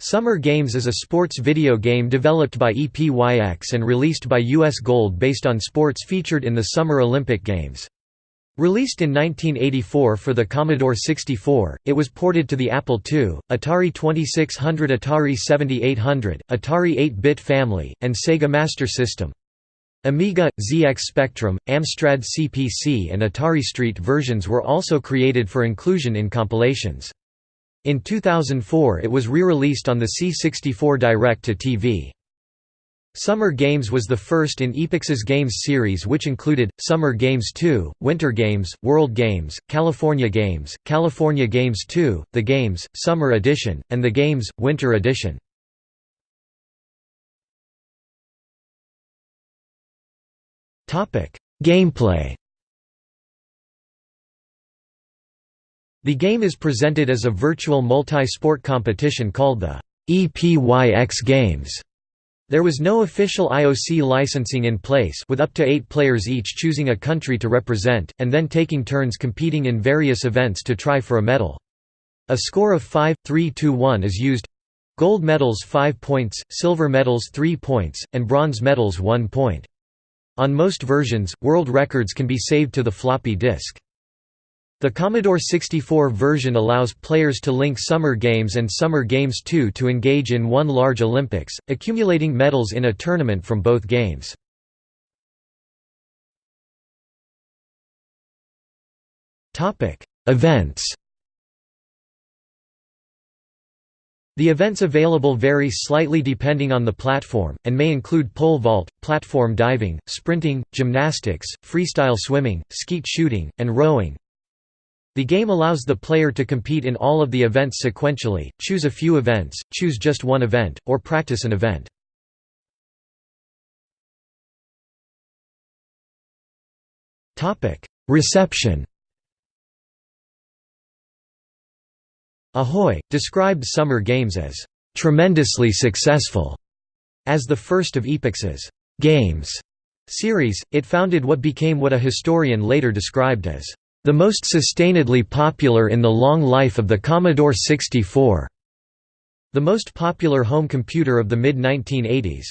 Summer Games is a sports video game developed by EPYX and released by US Gold based on sports featured in the Summer Olympic Games. Released in 1984 for the Commodore 64, it was ported to the Apple II, Atari 2600 Atari 7800, Atari 8-bit family, and Sega Master System. Amiga, ZX Spectrum, Amstrad CPC and Atari ST versions were also created for inclusion in compilations. In 2004 it was re-released on the C64 Direct-to-TV. Summer Games was the first in Epyx's Games series which included, Summer Games 2, Winter Games, World Games, California Games, California Games 2, The Games, Summer Edition, and The Games, Winter Edition. Gameplay The game is presented as a virtual multi-sport competition called the EPYX Games. There was no official IOC licensing in place with up to eight players each choosing a country to represent, and then taking turns competing in various events to try for a medal. A score of 5, 3 2 1 is used gold medals 5 points, silver medals 3 points, and bronze medals 1 point. On most versions, world records can be saved to the floppy disk. The Commodore 64 version allows players to link Summer Games and Summer Games 2 to engage in one large Olympics, accumulating medals in a tournament from both games. Events The events available vary slightly depending on the platform, and may include pole vault, platform diving, sprinting, gymnastics, freestyle swimming, skeet shooting, and rowing. The game allows the player to compete in all of the events sequentially, choose a few events, choose just one event, or practice an event. Reception Ahoy! described Summer Games as "...tremendously successful." As the first of Epyx's «games» series, it founded what became what a historian later described as the most sustainedly popular in the long life of the Commodore 64, the most popular home computer of the mid-1980s.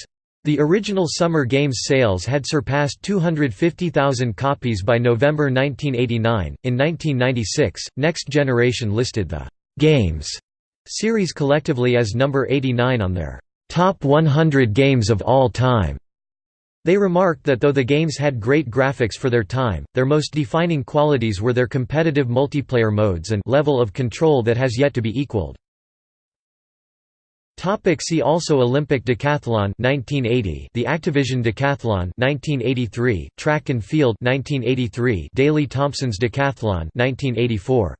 The original Summer Games sales had surpassed 250,000 copies by November 1989. In 1996, Next Generation listed the Games series collectively as number 89 on their Top 100 Games of All Time. They remarked that though the games had great graphics for their time, their most defining qualities were their competitive multiplayer modes and level of control that has yet to be equaled. Topic see also Olympic decathlon 1980 The Activision decathlon 1983 Track and field 1983 Daley Thompson's decathlon 1984